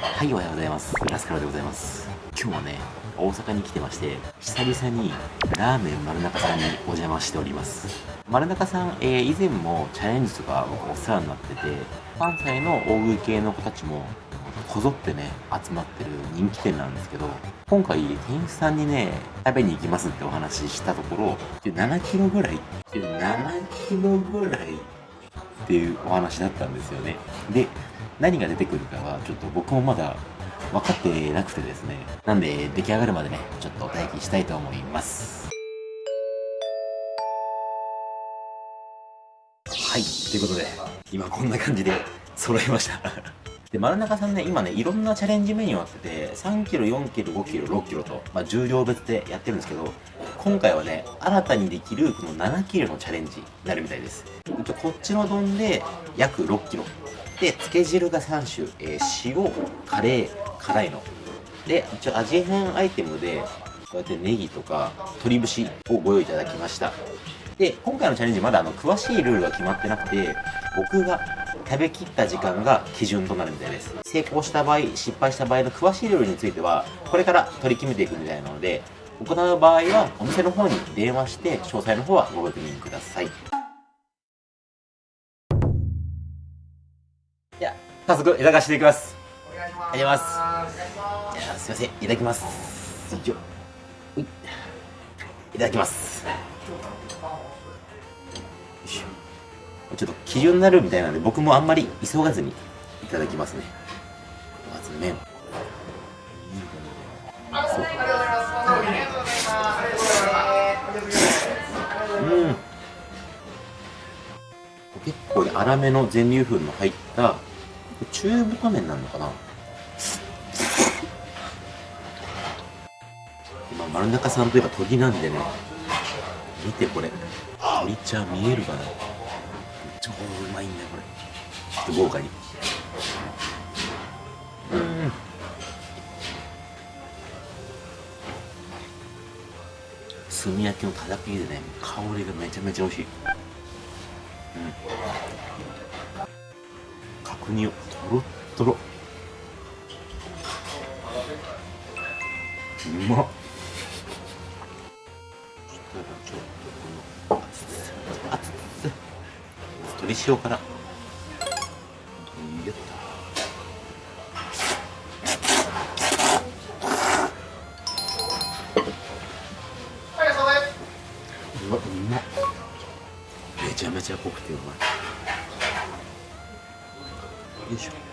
はいおはようございます。ラスカルでございます。今日はね大阪に来てまして久々にラーメン丸中さんにお邪魔しております。丸中さん、えー、以前もチャレンジとか僕お世話になってて関西の大食い系の子たちもこぞってね集まってる人気店なんですけど今回店員さんにね食べに行きますってお話ししたところ7キロぐらい7キロぐらいっていうお話だったんですよね。で何が出てくるかはちょっと僕もまだ分かってなくてですね。なんで出来上がるまでねちょっと待機したいと思います。はいということで今こんな感じで揃いました。で丸中さんね今ねいろんなチャレンジメニューあってて3キロ4キロ5キロ6キロと、まあ、重量別でやってるんですけど今回はね新たにできるこの7キロのチャレンジになるみたいです。こっちの丼で約6キロ。でつけ汁が3種、えー、塩カレー辛いの。で一応味変アイテムでこうやってネギとか鶏節をご用意いただきました。で今回のチャレンジまだあの詳しいルールが決まってなくて僕が食べきった時間が基準となるみたいです。成功した場合失敗した場合の詳しいルールについてはこれから取り決めていくみたいなので行う場合はお店の方に電話して詳細の方はご確認ください。早速いただかせていきます。お願いします。すすいません。いただきます。いいただきます。ちょっと基準になるみたいなので僕もあんまり急がずにいただきますね。まず麺。うん。結構ね粗めの全粒粉の入った中太麺なのかな？今丸中さんといえば研ぎなんでね。見てこれ。鶏茶見えるかな？超うまいんだよこれ。ちょっと豪華に。うん。炭焼きのたたきでね香りがめちゃめちゃ美味しい。角煮をとろっとろうまっ。鶏塩から。やった。うわうまっ。めちゃめちゃ濃くてうまいよ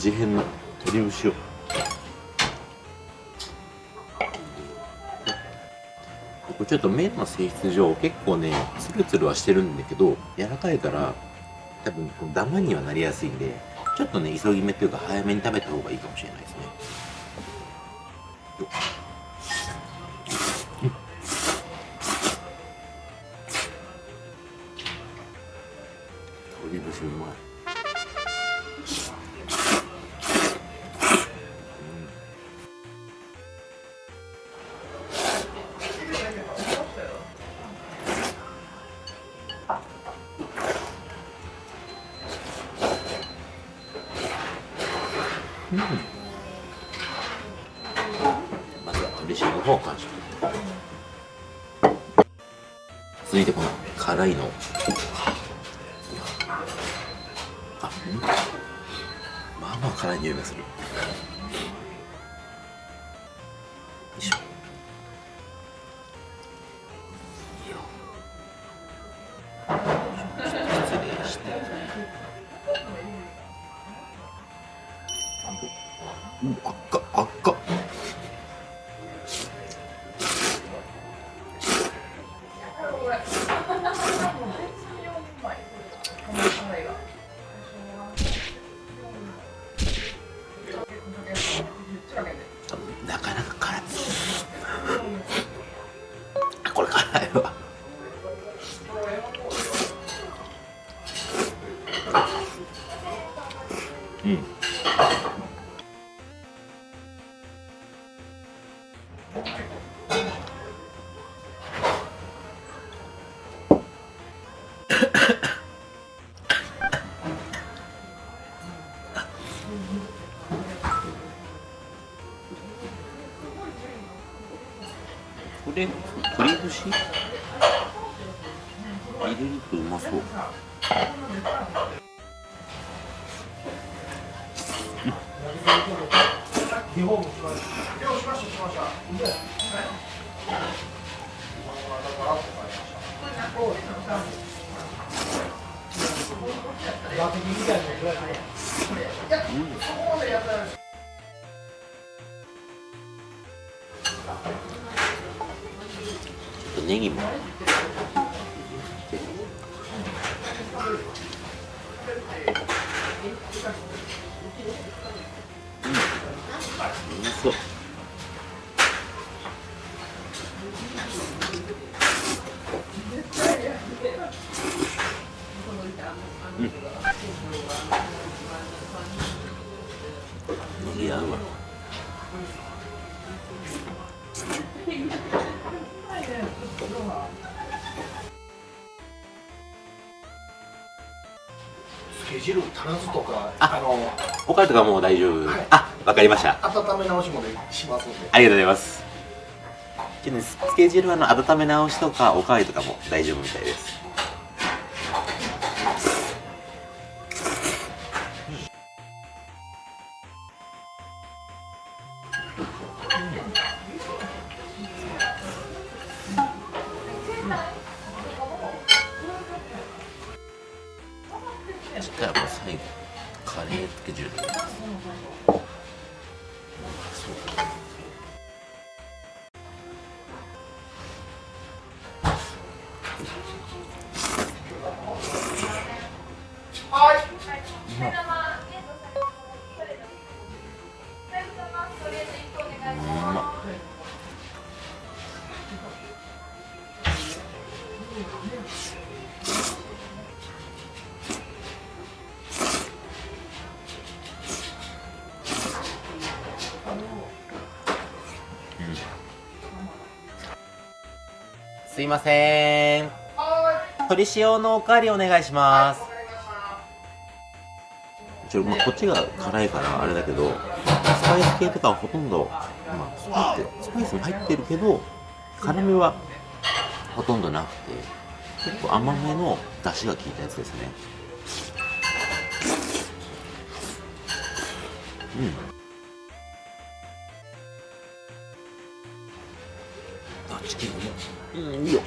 味変の鶏節を。ちょっと麺の性質上結構ねツルツルはしてるんだけど柔らかいから多分ダマにはなりやすいんでちょっとね急ぎ目というか早めに食べた方がいいかもしれないですね。長いの。あうん。まあまあ辛い匂いがする。よいしょ。これ栗節入れるとうまそう。ちょっとネギも。そううん。ネギ合うわスケジュール足らずとかああのおかゆとかもう大丈夫、はいあわかりました。温め直しもでしますんで。ありがとうございます。スケジュールはあの温め直しとかおかわりとかも大丈夫みたいですうすいません。鶏塩のおかわりお願いします。ちょ、まあ、こっちが辛いからあれだけどスパイス系とかはほとんど、まあ、スパイススパイスも入ってるけど辛みはほとんどなくて結構甘めの出汁が効いたやつですね。うんいうんいいよ。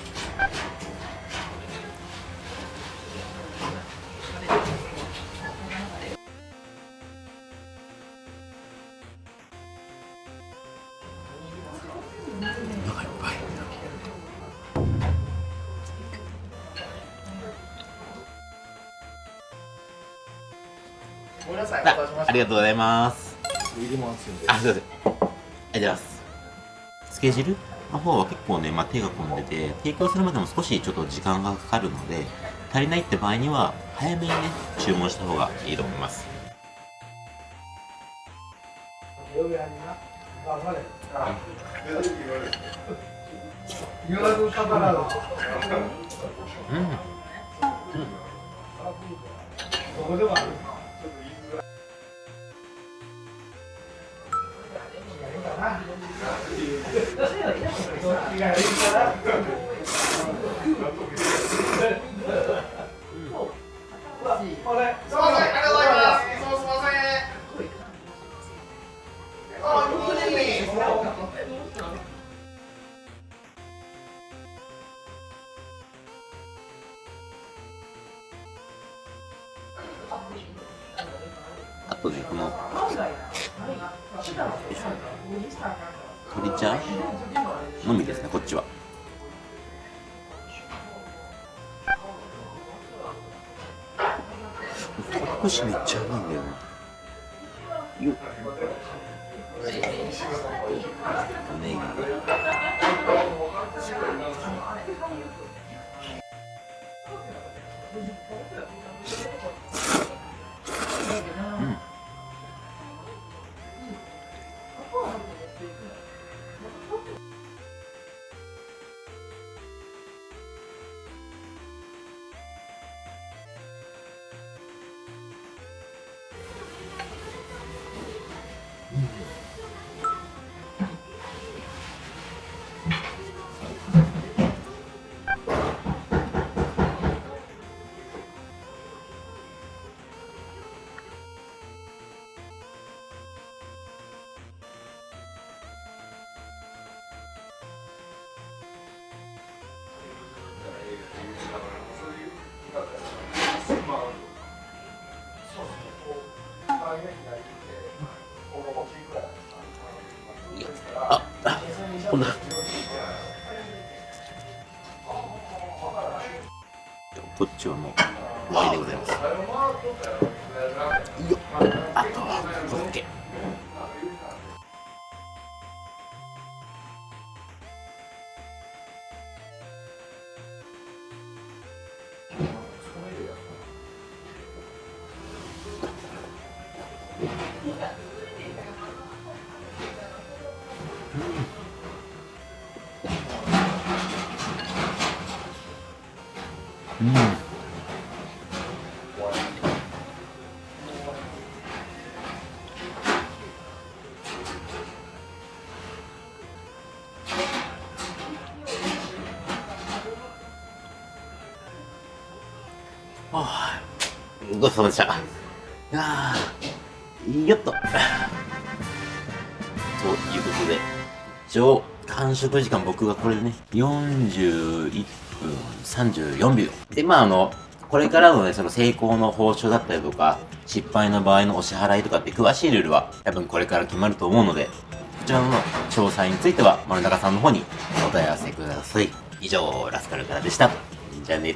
お腹いっぱい。ごめんなさいおありがとうございます。あすいません。ありがとうございます。つけ汁の方は結構ね、まあ、手が込んでて提供するまでも少しちょっと時間がかかるので足りないって場合には早めにね注文した方がいいと思います。うん。すいませんあ りトシめっちゃうまいんだよな。よっ。こっちはもう終わりでございます。よっ。あとはこれだけ。うん。ああごちそうさまでした。あーよっと。ということで。一応完食時間僕がこれでね41分34秒でまああのこれからのね、その成功の報酬だったりとか、失敗の場合のお支払いとかって詳しいルールは多分これから決まると思うので、こちらの詳細については丸中さんの方にお問い合わせください。以上、ラスカルからでした。じゃあね。